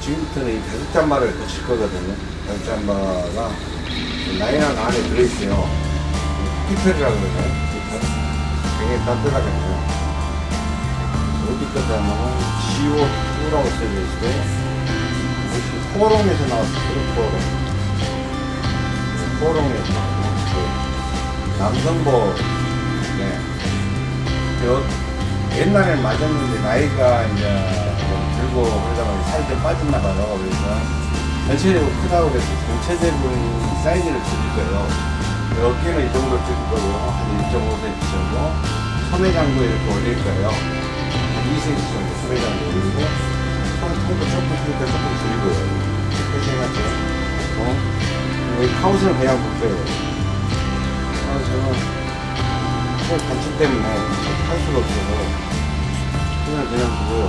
지금부터는 이 다섯 잠바를 붙일 거거든요. 다섯 잠바가 라인한 안에 들어있어요. 히터리라고 그러나요? 굉장히 따뜻하거든요. 어디까지 하면은 CO2라고 써져 있어요. 혹시 코롱에서 나왔어요. 코롱. 코롱에서 나왔어요. 그 남성복, 네. 저 옛날에는 맞았는데 나이가 이제 좀 들고 그러다 보니 살이 좀 빠졌나 봐요. 그래서 전체적으로 크다고 그래서 전체적인 사이즈를 줄일 거예요. 어깨는 이 정도 줄일 거고요. 한 1.5cm 정도. 소매장도 이렇게 올릴 거예요. 한 2cm 정도 소매장도 올리고 손 통도 조금 크니까 조금. 이렇게 해가지고 어? 여기 카우스는 그냥 볼 거예요. 카우스는 코 단축 때문에 할 수가 없어서 그냥 그냥 두고요.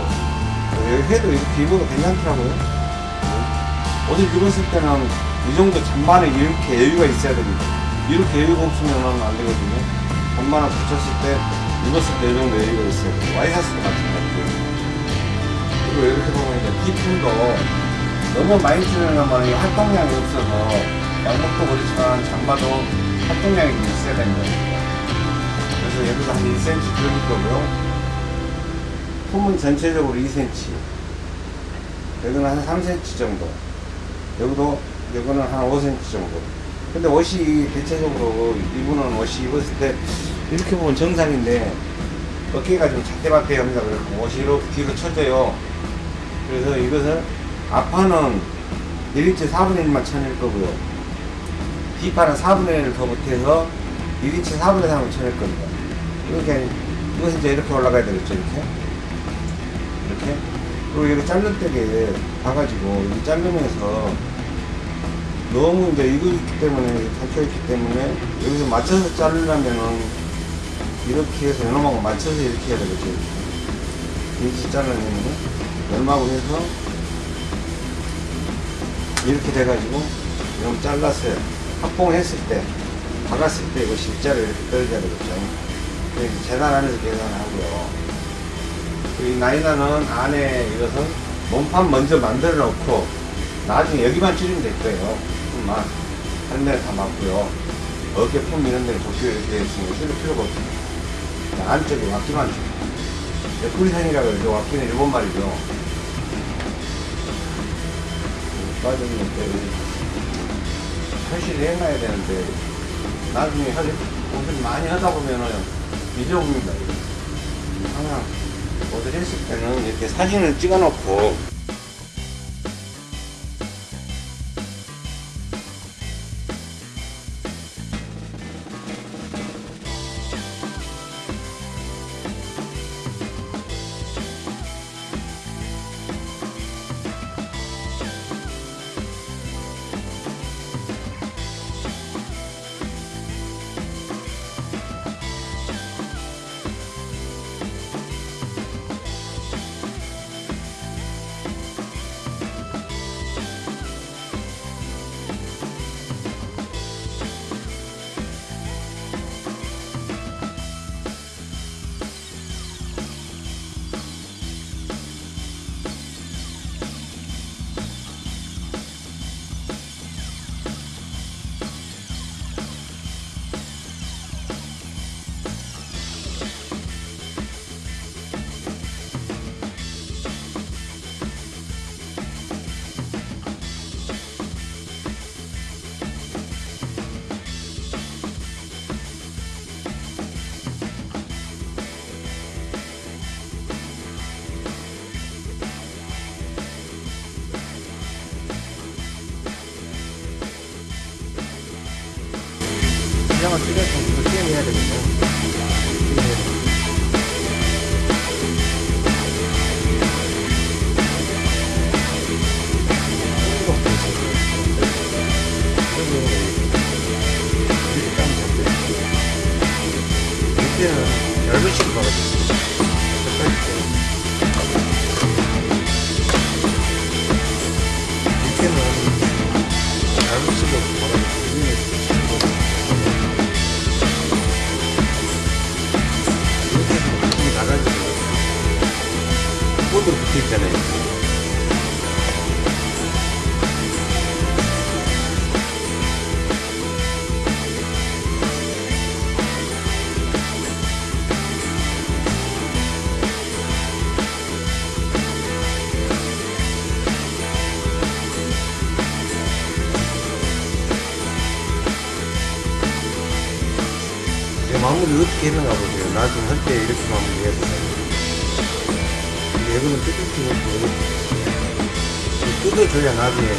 여기 해도 이렇게 입어도 괜찮더라고요. 네. 옷을 입었을 때는 이 정도 잔반에 이렇게 여유가 있어야 됩니다. 이렇게 여유가 없으면 안 되거든요. 잔반을 붙였을 때 입었을 때 이 정도 여유가 있어야 돼요. 와이셔츠도 마찬가지고요. 그리고 이렇게 보면 이제 디품도 너무 많이 찌르려면 이 활동량이 없어서 양복도 그렇지만 잠바도 활동량이 좀 있어야 되는 거예요. 그래서 여기서 한 1cm 줄일 거고요. 품은 전체적으로 2cm. 여기는 한 3cm 정도. 여기도, 여기는 한 5cm 정도. 근데 옷이 대체적으로 이분은 옷이 입었을 때 이렇게 보면 정상인데 어깨가 좀 작대밭대 합니다. 그래서 옷이 이렇게 뒤로 쳐져요. 그래서 이것은 앞판은 1인치 4분의 1만 쳐낼 거고요. 뒷판은 4분의 1을 더 못해서 1인치 4분의 3을 쳐낼 겁니다. 이렇게, 이것은 이제 이렇게 올라가야 되겠죠, 이렇게. 이렇게. 그리고 이렇게 자를 때게 봐가지고, 이 자르면서 너무 이제 있기 때문에, 닫혀있기 때문에, 여기서 맞춰서 자르려면은, 이렇게 해서 연놈하고 맞춰서 이렇게 해야 되겠죠, 이렇게. 인치 자르려면은, 연마하고 해서, 이렇게 돼가지고, 이런 잘랐어요. 합봉했을 때, 박았을 때 이거 실자로 이렇게 떨어져야 되겠죠. 그래서 재단 안에서 계산하고요. 이 나이나는 안에 이것은 몸판 먼저 만들어 놓고 나중에 여기만 찌르면 될 거예요. 품만. 다른 데는 다 맞고요. 어깨 품 이런 데는 도표 이렇게 있으니 쓸 필요가 없습니다. 안쪽에 와키만 줘. 뿌리산이라고 그러죠. 와키는 일본 말이죠. 빠졌는데 설치를 해놔야 되는데 나중에 할 옷을 많이 하다 보면은 잊어버립니다. 항상 옷을 했을 때는 이렇게 사진을 찍어 놓고 이 했는가 보세요. 나중에 할 때 이렇게 이거는 뜯을 수가 없고, 뜯어줘야 나중에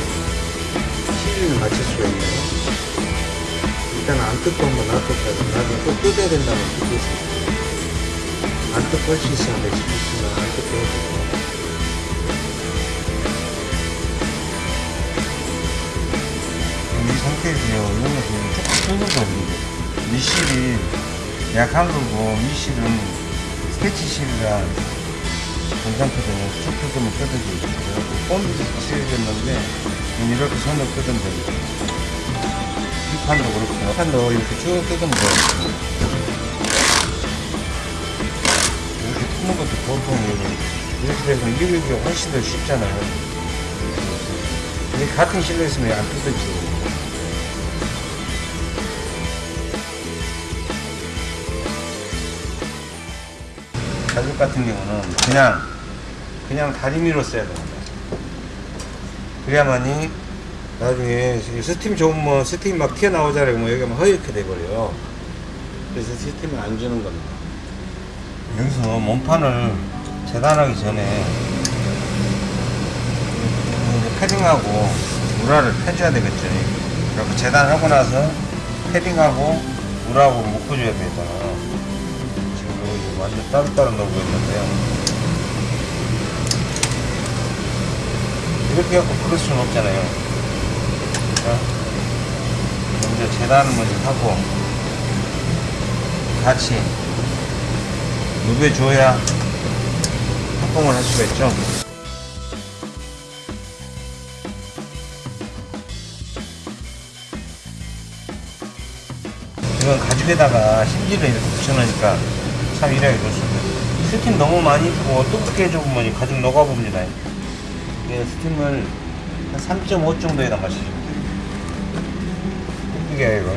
시즌을 맞출 수가 있네요. 일단 안 뜯고 한번 놔뒀다가 나중에 또 뜯어야 된다면 뜯을 수 있어요. 안 뜯고 할 수 있으면 수 있으면 안 뜯고 해야 돼요. 이 상태에서요, 이거는 지금 조금 뜯어거든요. 미실이 약한 거고, 미실은 스케치 실이라 괜찮거든요. 쭉 뜯으면 뜯어지고. 그래갖고 본드도 칠해졌는데, 이렇게 손을 뜯으면 됩니다. 이 판도 그렇고, 이 판도 이렇게 쭉 뜯으면 돼요. 이렇게 뜯는 것도 보통 이렇게 돼서 이게 훨씬 더 쉽잖아요. 이게 같은 실로 있으면 안 뜯어지고. 가죽 같은 경우는 그냥 그냥 다리미로 써야 됩니다. 그래야만이 나중에 이 스팀 좋으면 스팀 막 튀어나오잖아요. 뭐 여기가 막 허옇게 돼버려요. 그래서 스팀을 안 주는 겁니다. 여기서 몸판을 재단하기 전에 패딩하고 우라를 펴줘야 되겠죠. 그래서 재단하고 나서 패딩하고 우라하고 묶어줘야 되잖아. 완전 따로따로 넣고 있는데요. 이렇게 해갖고 그럴 수는 없잖아요. 그러니까 먼저 재단을 먼저 하고 같이 누벼줘야 합봉을 할 수가 있죠. 이건 가죽에다가 심지를 이렇게 붙여놓으니까 참 일하기 좋습니다. 스팀 너무 많이 입고 뜨겁게 이 가죽 녹아봅니다. 이게 스팀을 한 3.5 정도에다 마시면 돼요. 이게 이거.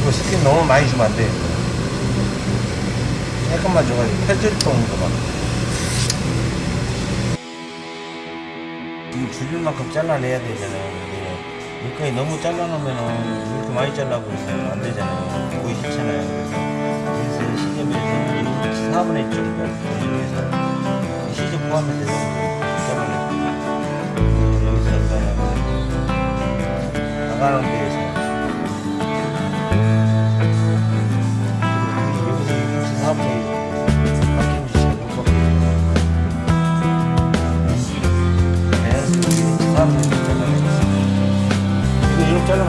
이거 스팀 너무 많이 주면 안 돼요. 약간만 줘가지고 펼칠 정도만. 지금 줄일 만큼 잘라내야 되잖아요. 여기까지 너무 잘라놓으면은 이렇게 많이 잘라고 안 되잖아요. 보기 싫잖아요. 4분의 1 정도 돌리면서 시접 포함해서 잘라내고 여기서 일단은 나가는 데에서. 여기서 4분의 1 바뀌는지 잘 모르겠어요. 자연스럽게 4분의 1 잘라내고 이거 이렇게 자르면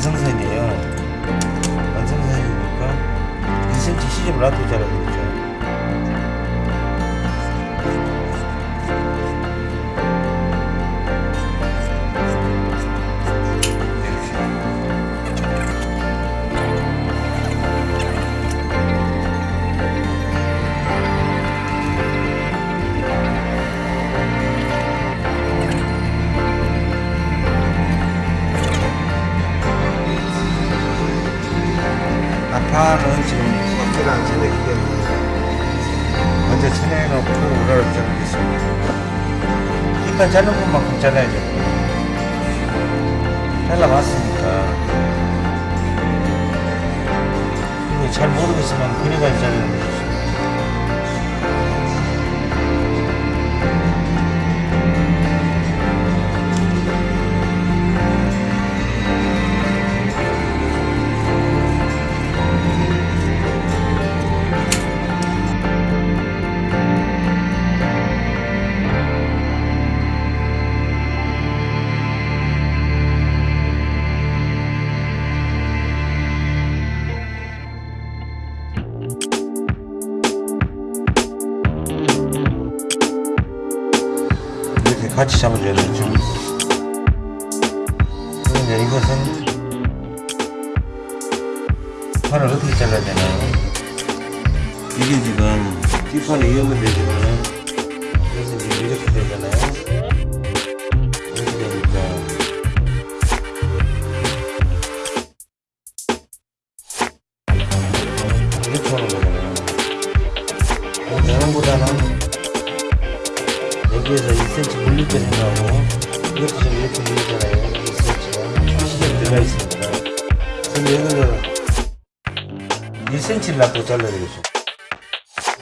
완성선이에요. 완성선이니까 1cm 시접을 놔두고 자라야 되겠죠 일단 자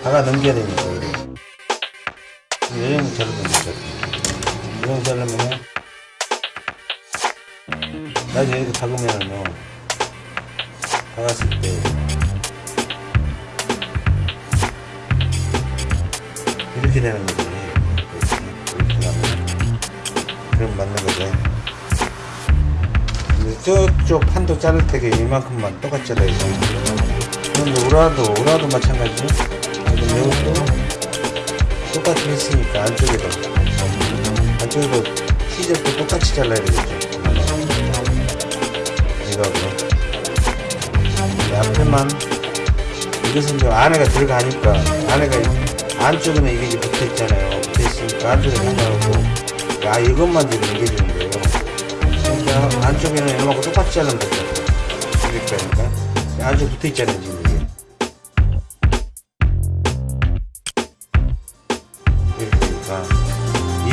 다가 넘겨야 되니까 이래 이 정도 자르면 되죠 이 정도 자르면은 나중에 이렇게 박으면은요 박았을 때 이렇게 되는 거지. 이렇게 가면. 그럼 맞는 거죠. 저쪽 판도 자를 때게 이만큼만 잘라야죠. 그런데 우라도, 우라도 마찬가지죠. 이것도 똑같이 했으니까 안쪽에도. 안쪽에도 시접도 똑같이 잘라야 되겠죠. 이거하고. 이 앞에만 이것은 이제 안에가 들어가니까 안에가 안쪽에는 이게 이제 붙어 있잖아요. 붙어 있으니까 안쪽에 상관없고 아 이것만 지금 넘겨주는 거예요. 그러니까 안쪽에는 이만큼 똑같이 자르면 되죠. 이렇게 하니까 안쪽에 붙어 있잖아요 지금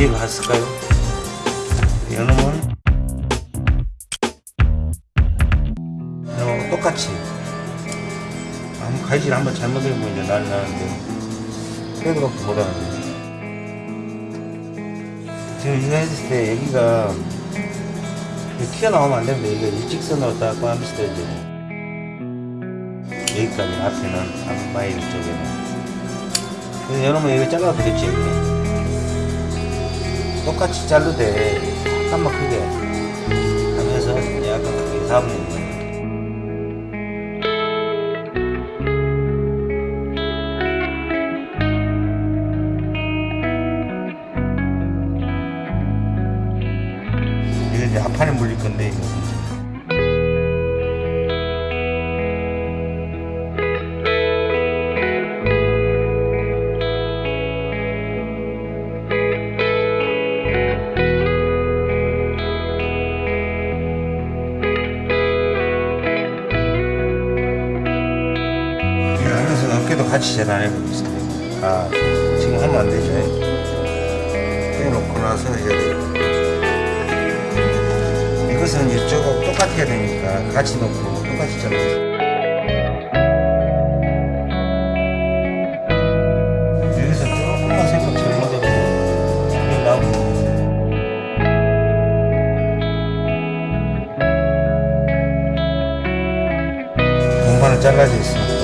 이해가 갔을까요? 이놈은 이놈하고 똑같이 한번 가위질 한번 잘못해보면 이제 난리 나는데 그래도 그렇게 못하는 거예요. 지금 이거 했을 때 여기가 튀어나오면 안 됩니다. 이거 일직선으로 딱 하면서 이제 여기까지 앞에는 앞마일 쪽에는 그래서 여러분 이거 잘라도 되겠지 이렇게 똑같이 자르되 약간만 크게 여기도 같이 재단해보고 있습니다. 아, 지금 하면 안 되죠. 빼놓고 나서 해야 돼요. 이것은 이쪽하고 똑같아야 되니까 같이 놓고 똑같이 잘라요. 여기서 조금만 색깔 잘못해도 그게 나고 공간은 잘라져 있으니까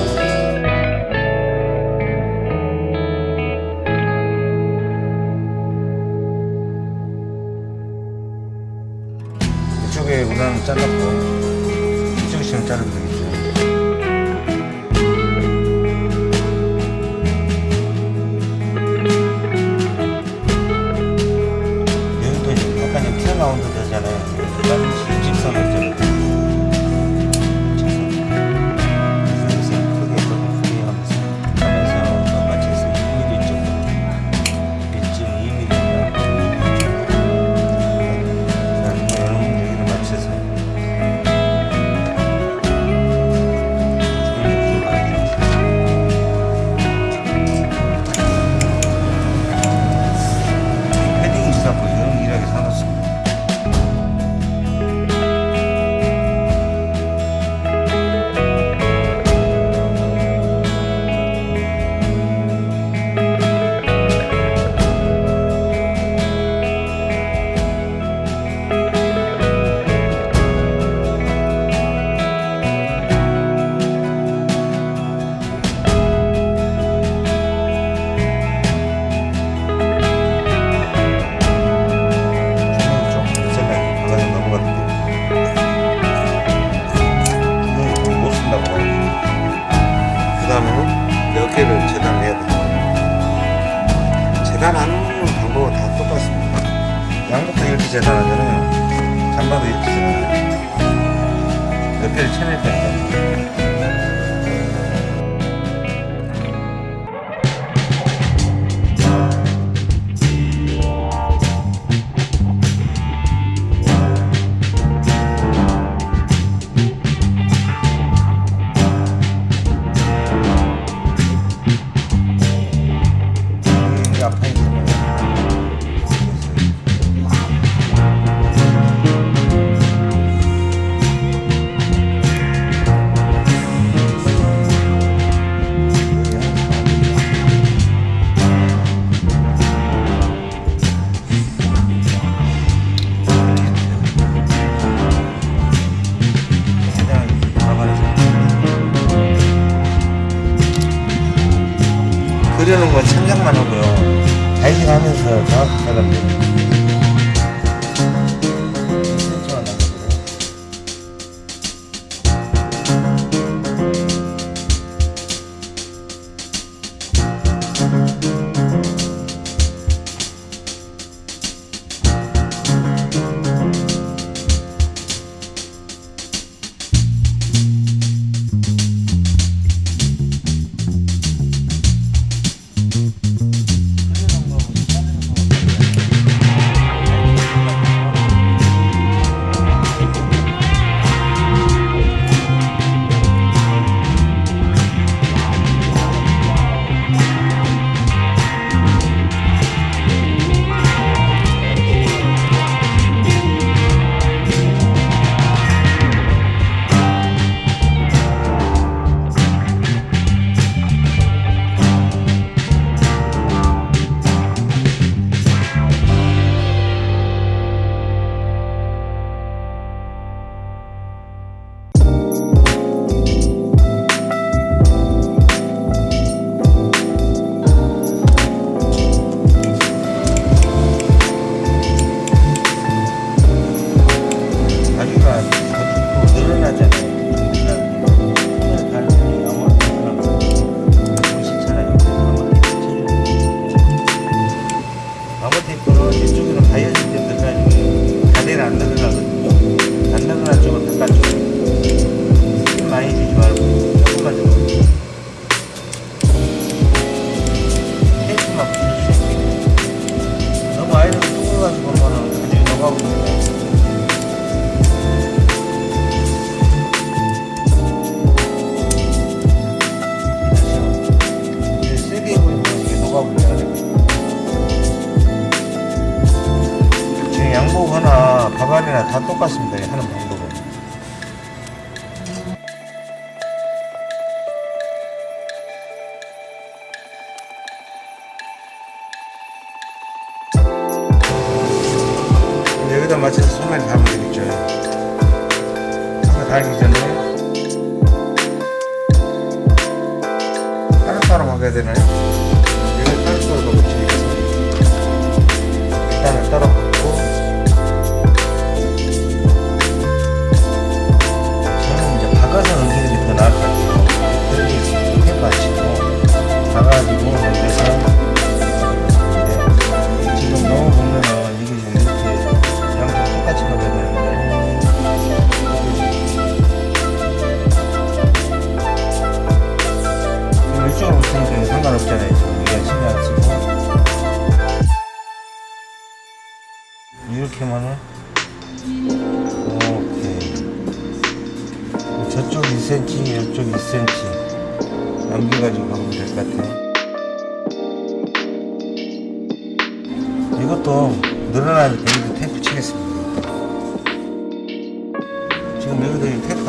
재단 하잖아요 잠바도 이렇게 재단해요. 옆에를 쳐낼 때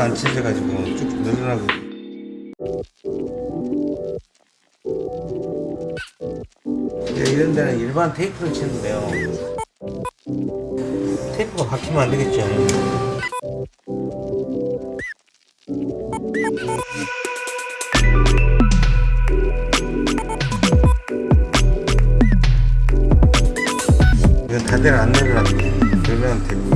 안 찢어가지고 쭉쭉 늘어나고. 이런 데는 일반 테이프로 치는데요. 테이프가 박히면 안 되겠죠. 이건 다들 안 내려놨네. 그러면 됩니다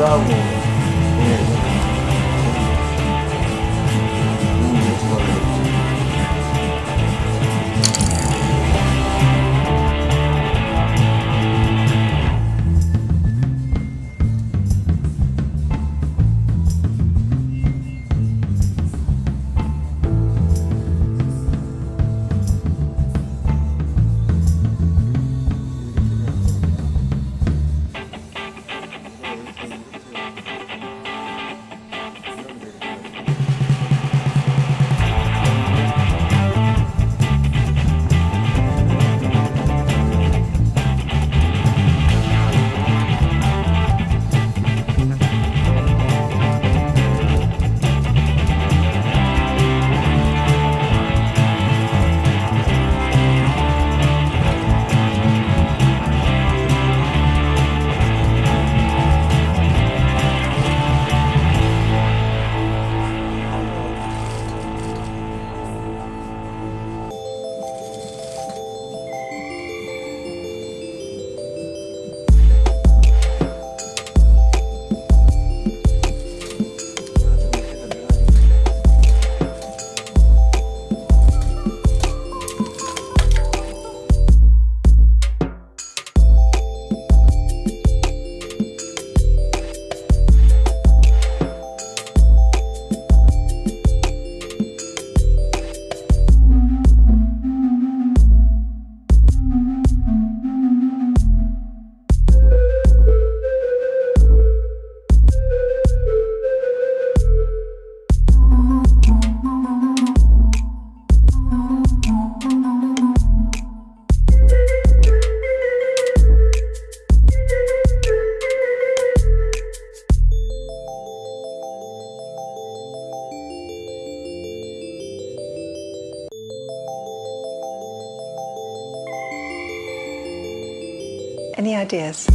vamos. Any ideas?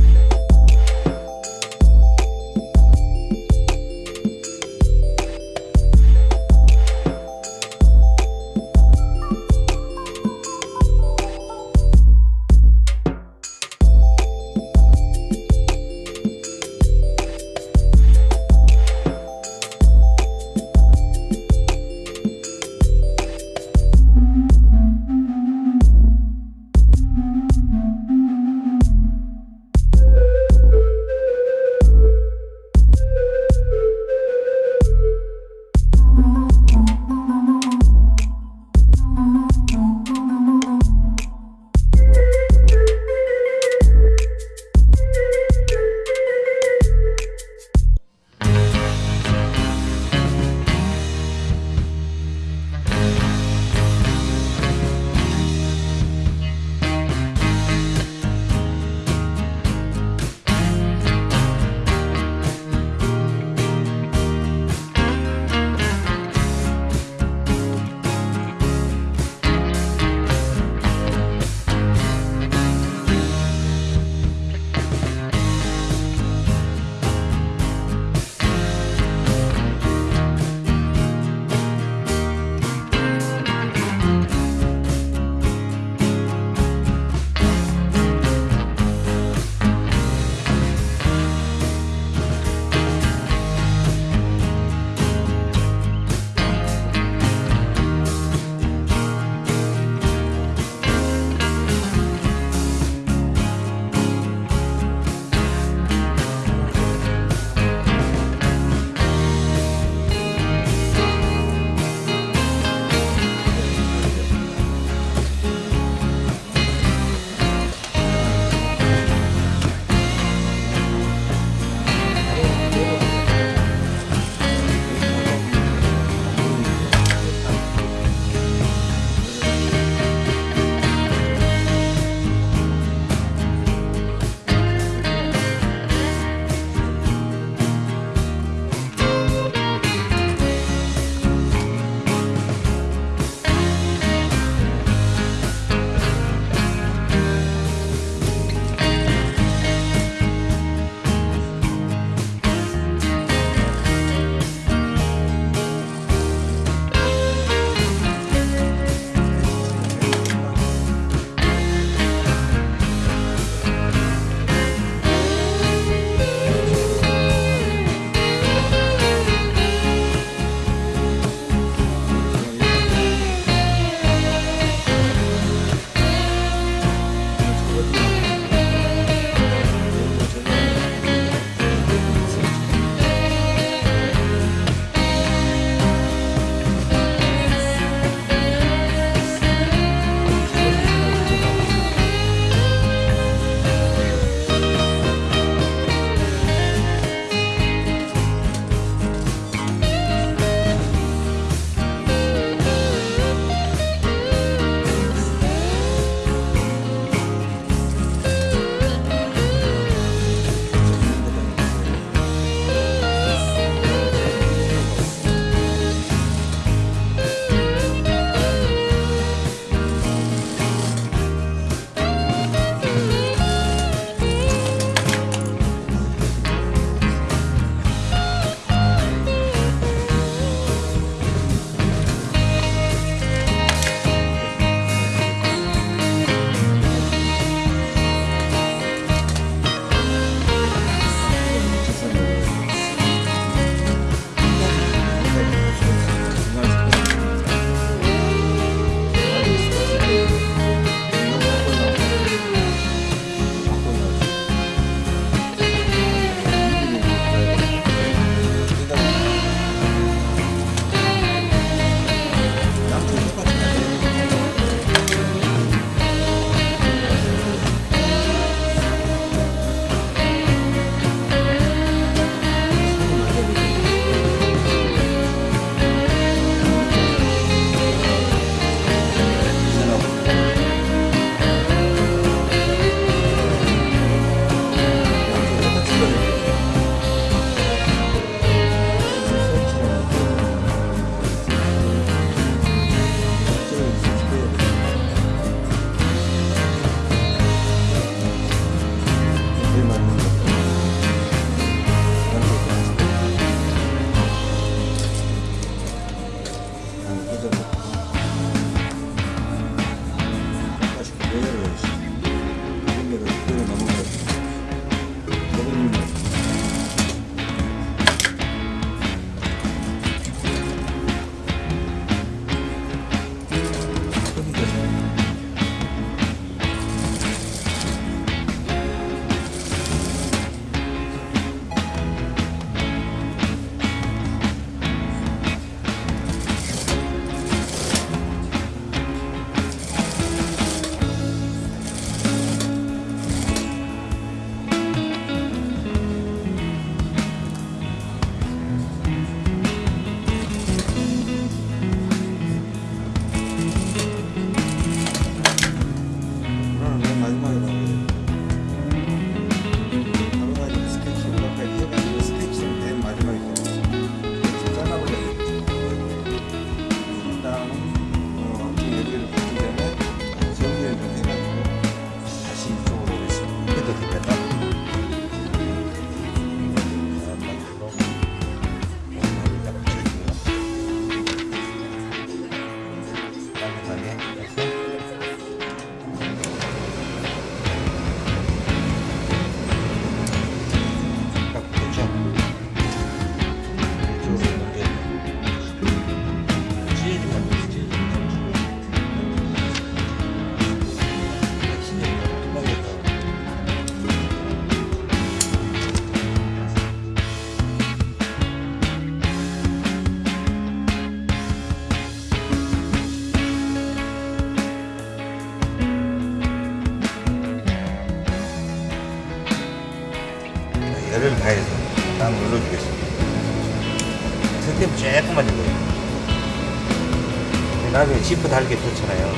지프 달기 좋잖아요.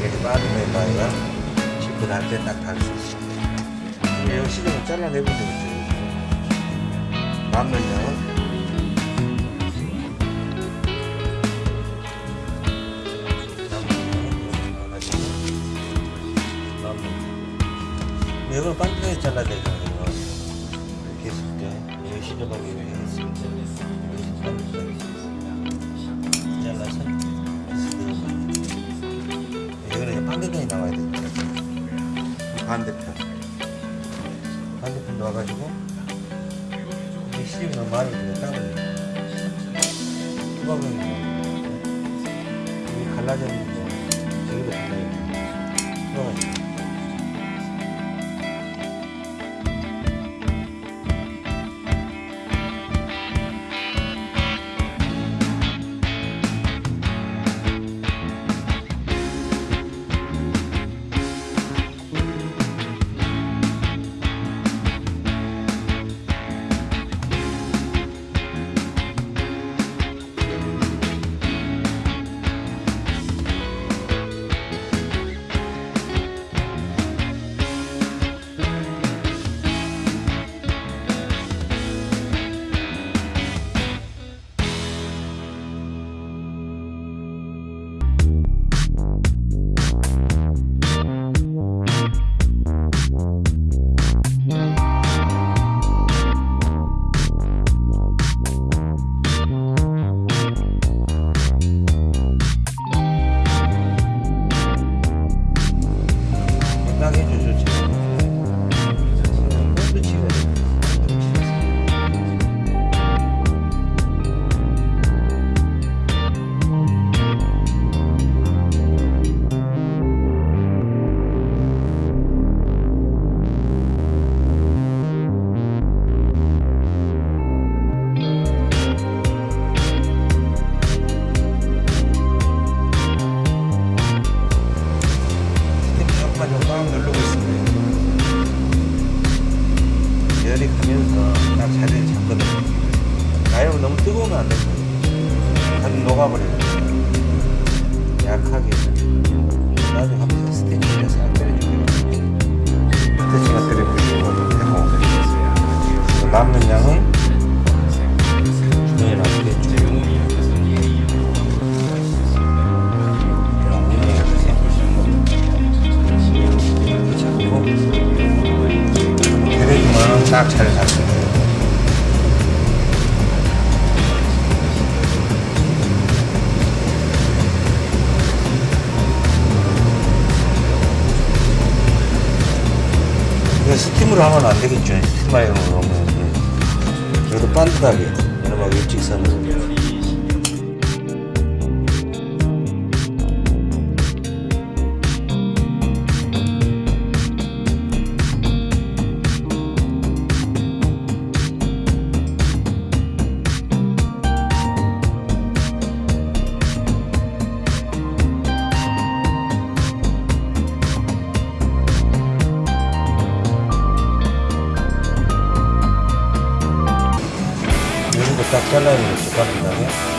예. 이렇게 빠르면 말이야. 지프 달때딱 달 수 있어요. 이거 시중을 잘라내면 되죠. 선물을 하면 안 되겠죠. 잘라야 되겠죠, 깐깐하게.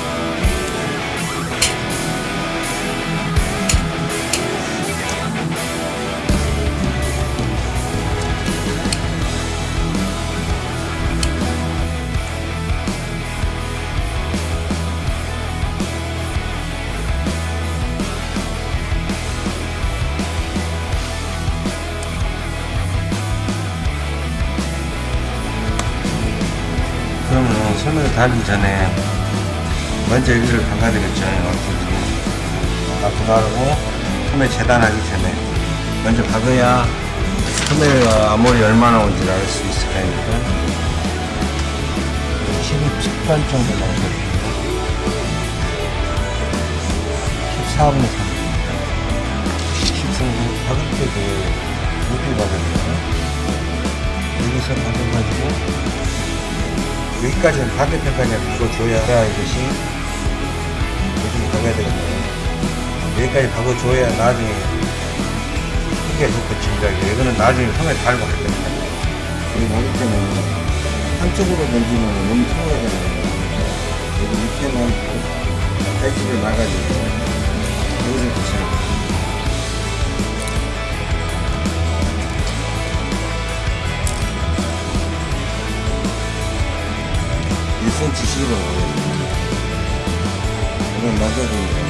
번째 일을 받아들였잖아요. 나 분할하고 소매 재단하기 전에. 먼저 받아야 소매 아무리 얼마나 온지 알 수 있을 거니까 12판 정도 나오죠. 14분 3분 10분도 받을 때도 여기 받으면 여기서 받아가지고 여기까지는 반대편까지 부어줘야 이것이 정해야 되겠네. 여기까지 바꿔줘야 나중에 크게 좋겠지. 이거는 나중에 손에 달고 할 겁니다. 여기 모기 때는 한쪽으로 던지면 너무 통해야 되는데 여기 밑에만 발집을 나가지고 여기를 붙여야 돼요. 일센치씩으로 이건 맞아줍니다.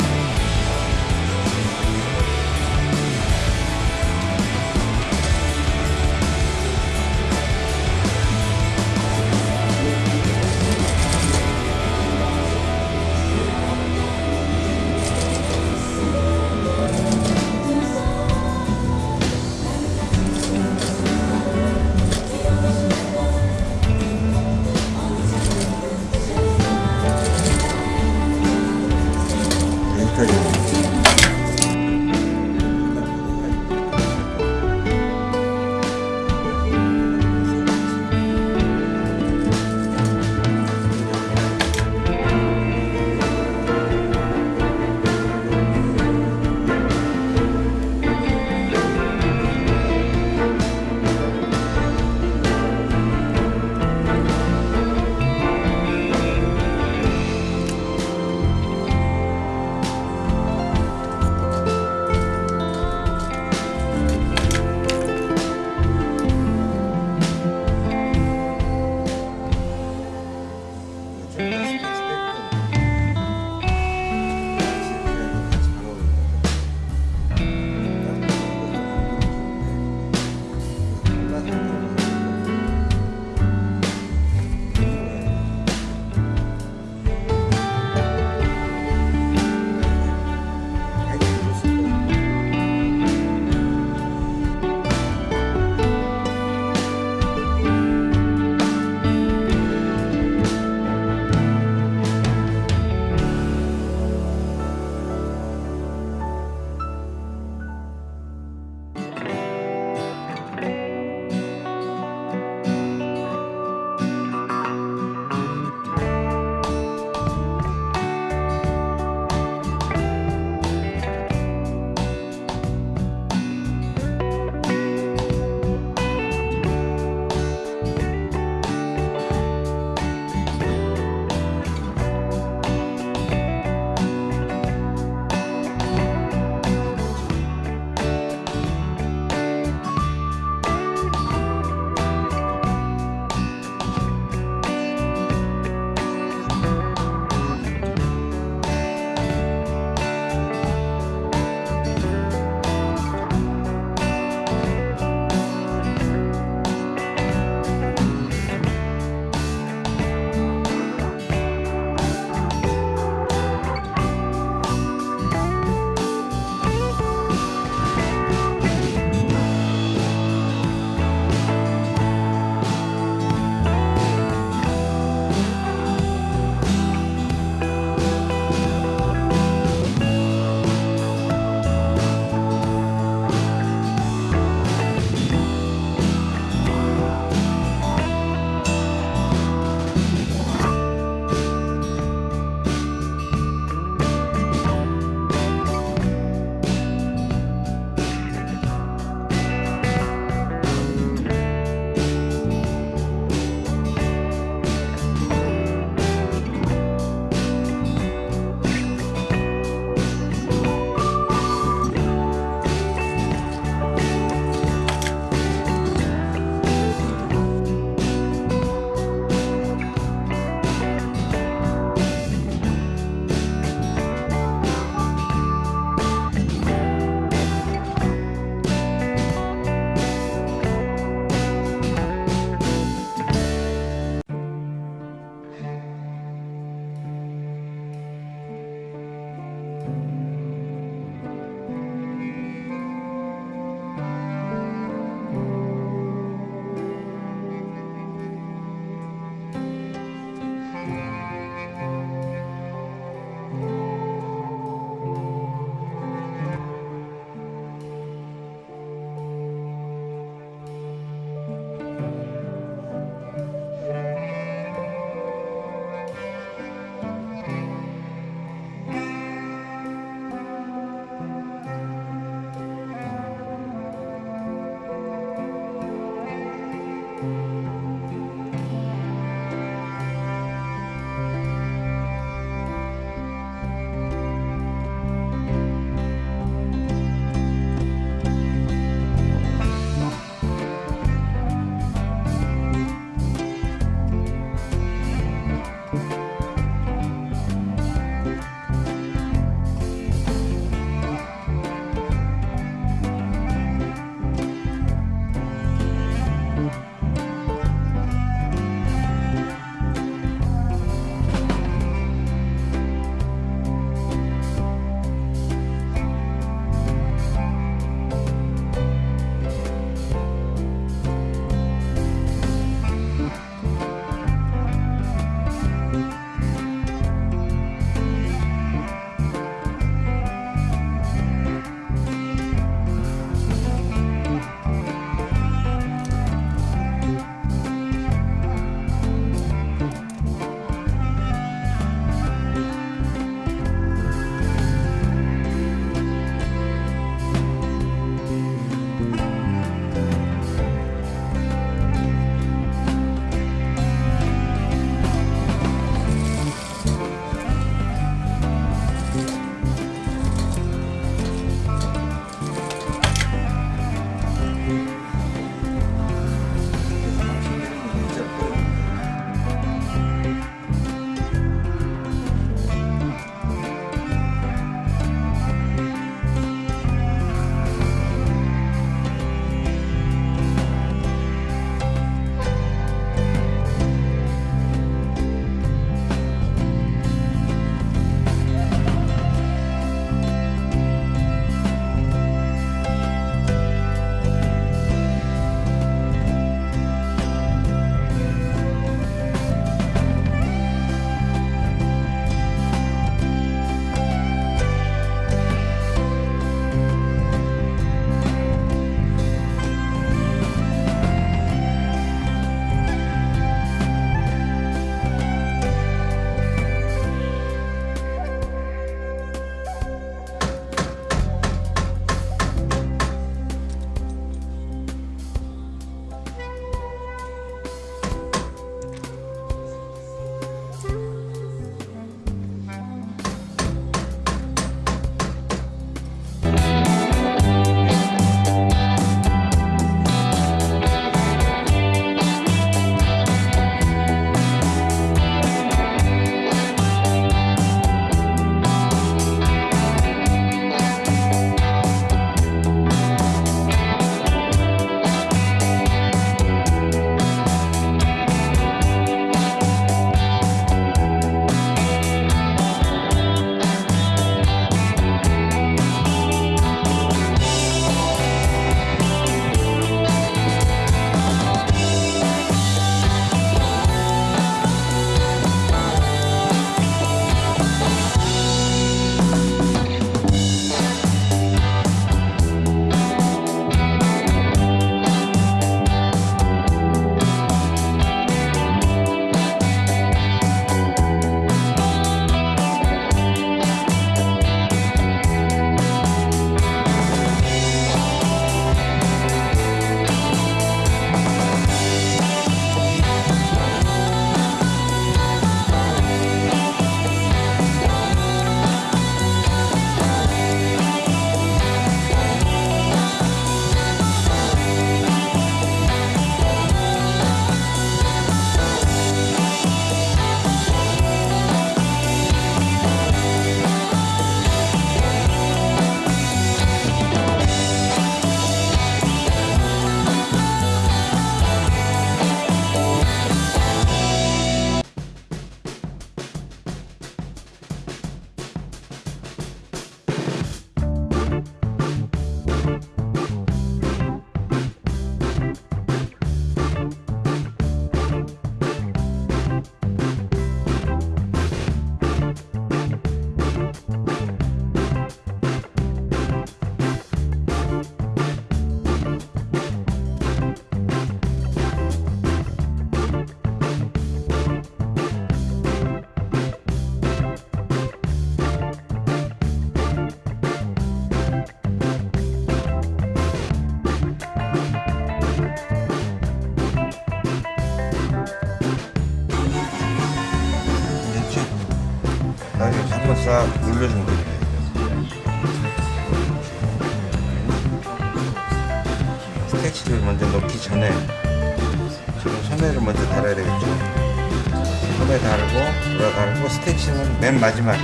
마지막에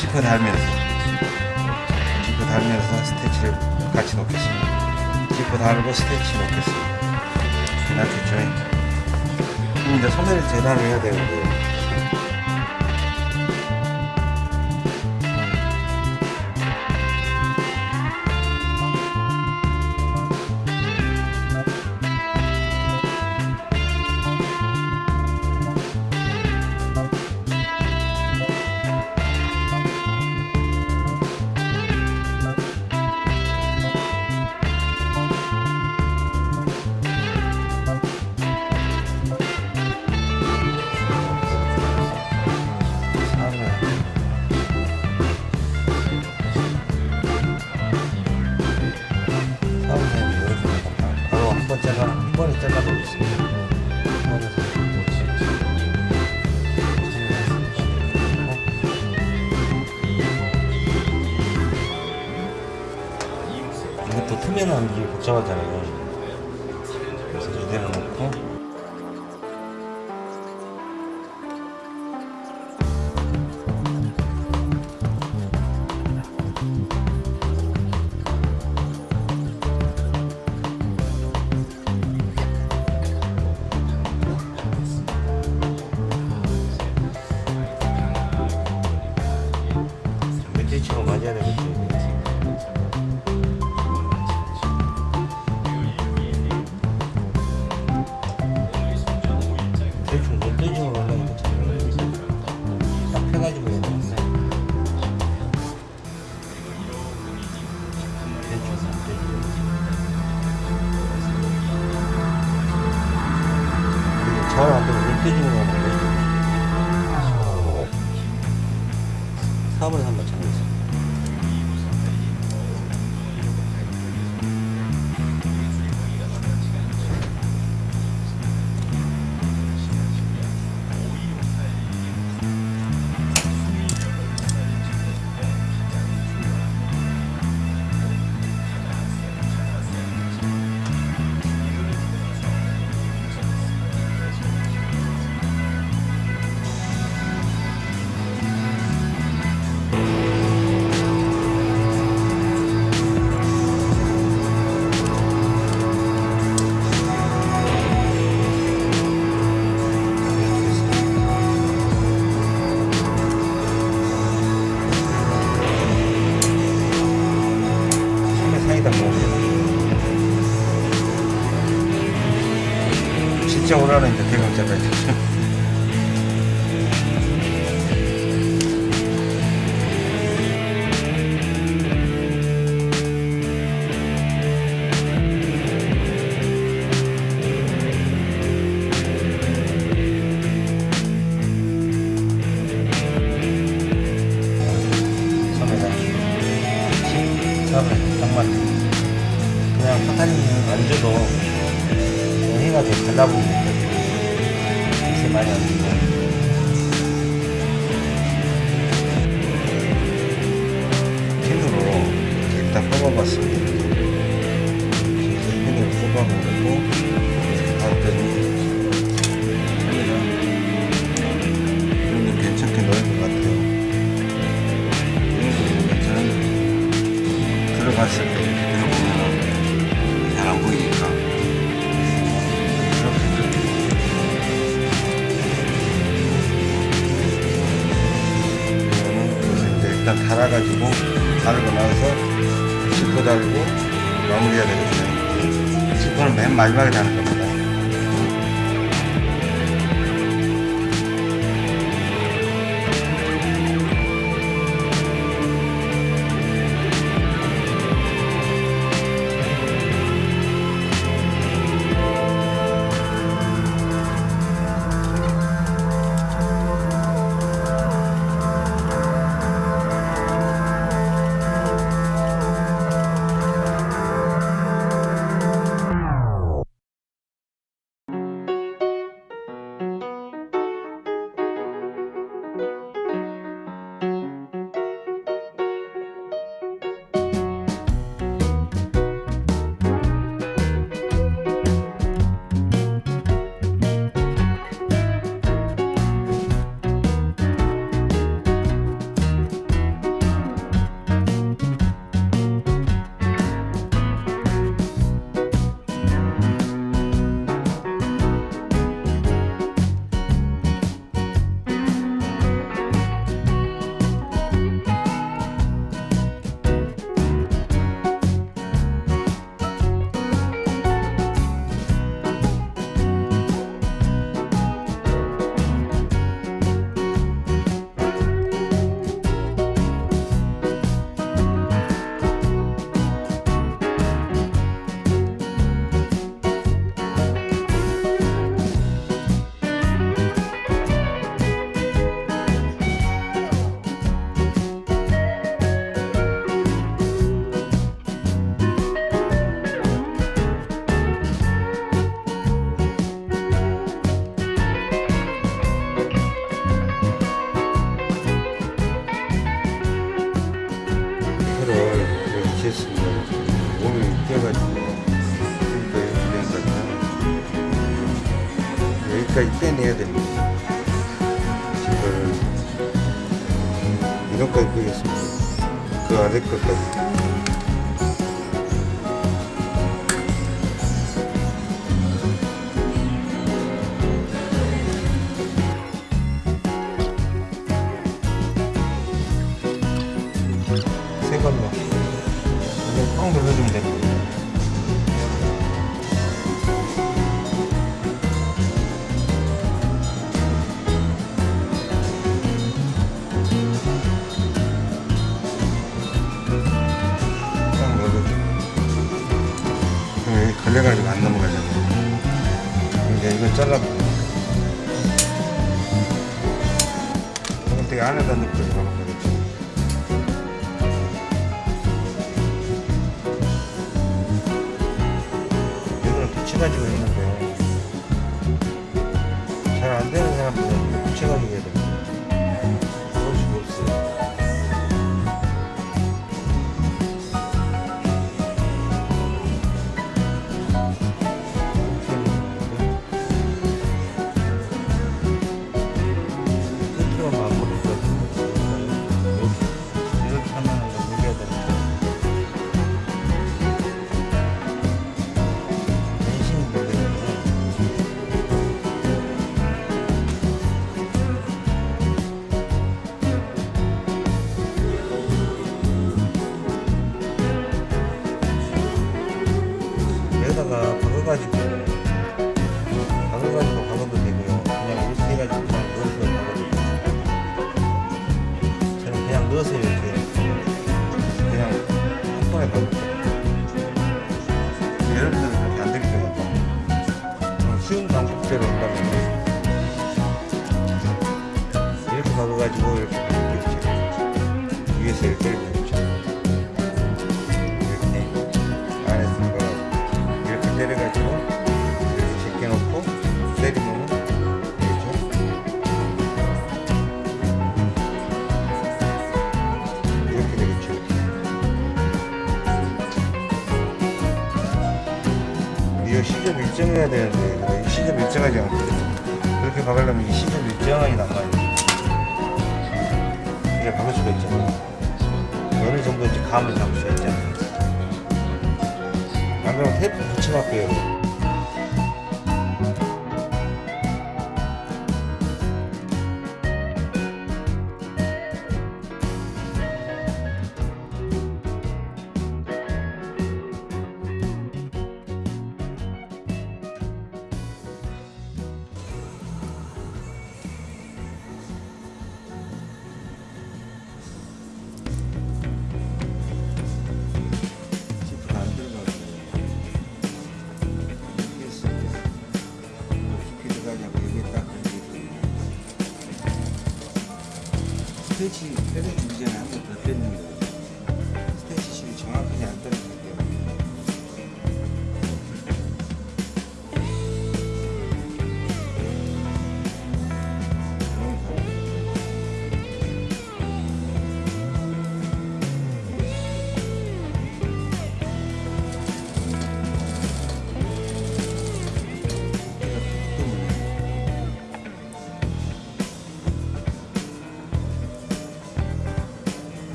지퍼 달면서. 지퍼 달면서 스테치를 같이 놓겠습니다. 지퍼 달고 스테치 놓겠습니다. 이렇게 조잉 이제 소매를 재단을 해야 되는데 마지막에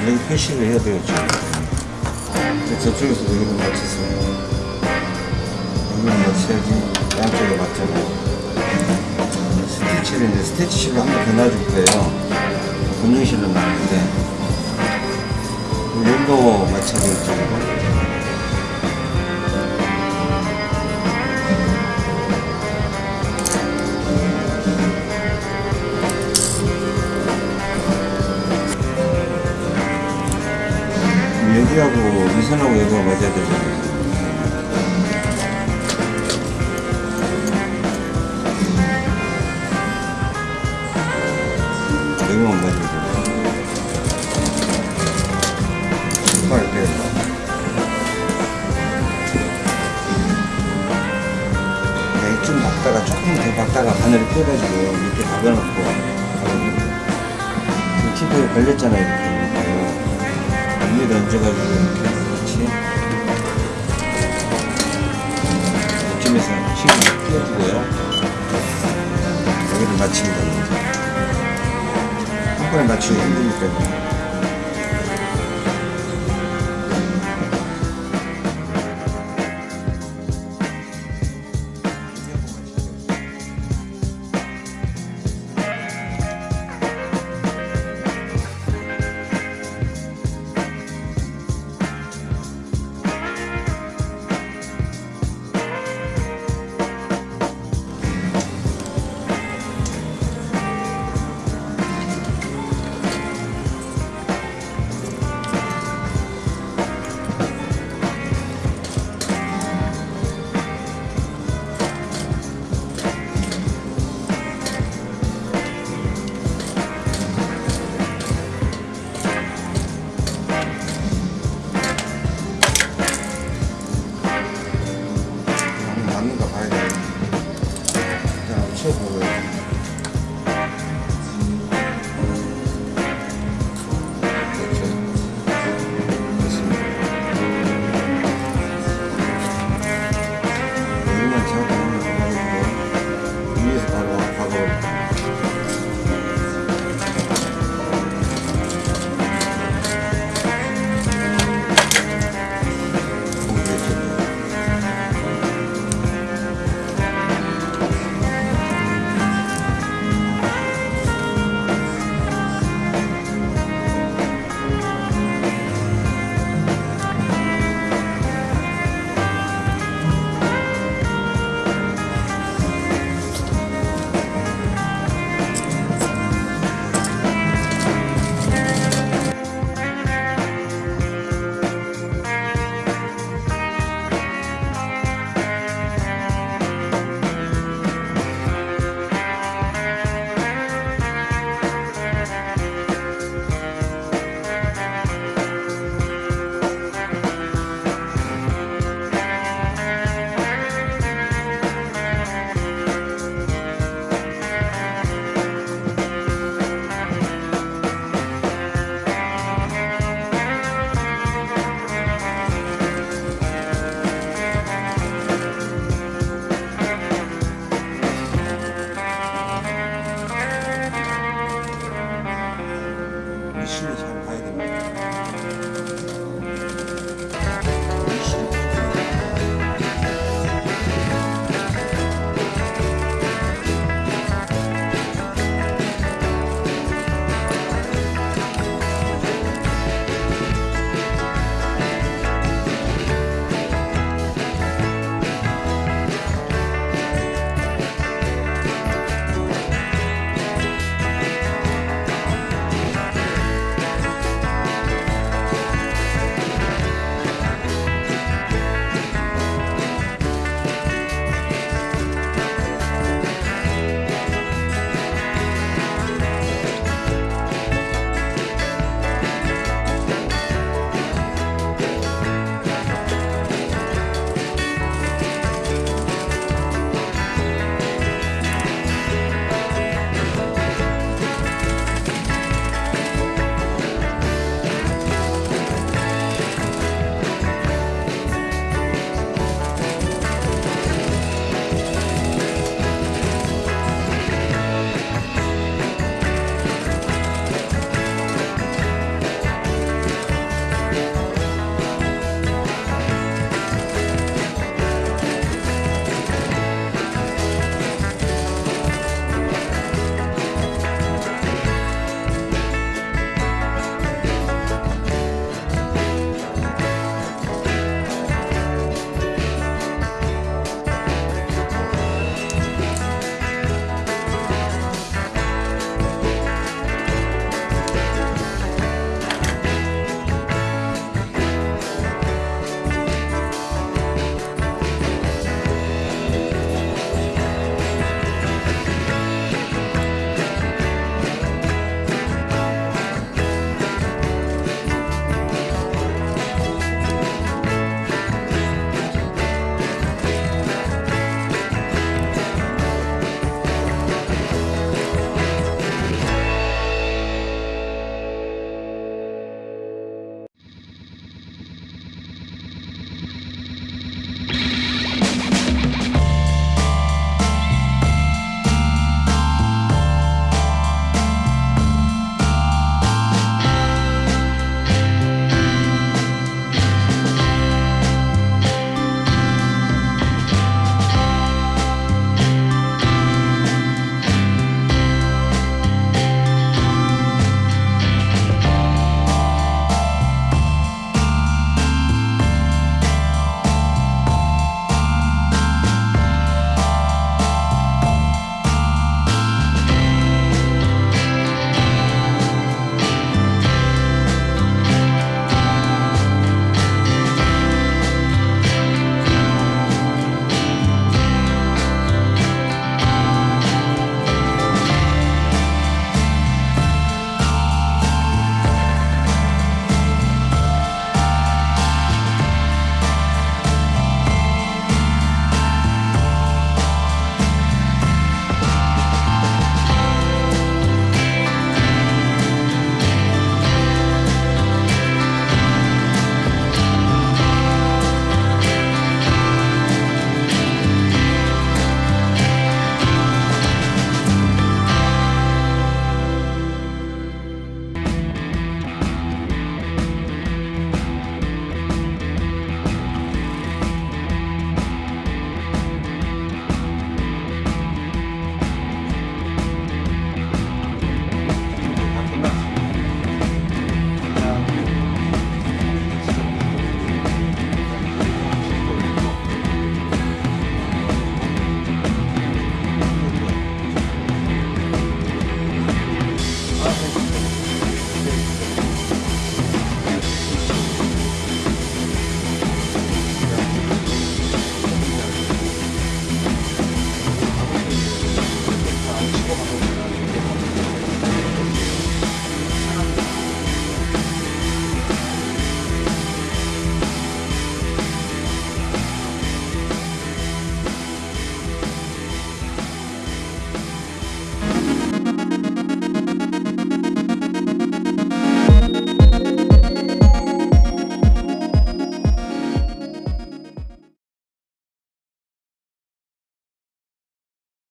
표시를 해야 되겠죠. 저쪽에서 여기는 맞췄어요. 여기는 맞춰야지 양쪽에 맞잖아요. 스티치를 이제 스티치실로 한번더 놔줄 거예요. 분용실로 놨는데 여기도 맞춰야 되겠죠. 이거? 여기하고 이 선하고 여기가 맞아야 되잖아요. 여기만 맞으면. 신발 빼서. 네, 좀 박다가 조금 더 박다가 바늘을 떼가지고 이렇게 박아놓고 지금 티프에 걸렸잖아요 이렇게 위에다 얹어가지고 이렇게 같이 이쯤에서 힘을 끼워주고요. 여기를 맞추면 됩니다. 한 번에 맞추기 힘드니까